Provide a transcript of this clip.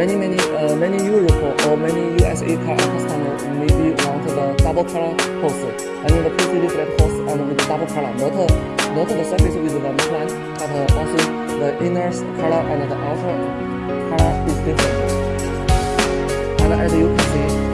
many many uh, many Europe or many USA car customer maybe want the double color hose. and the pretty flat hose and with double color, not not the surface with the plant, but uh, also the inner color and the outer color is different. And as you can see,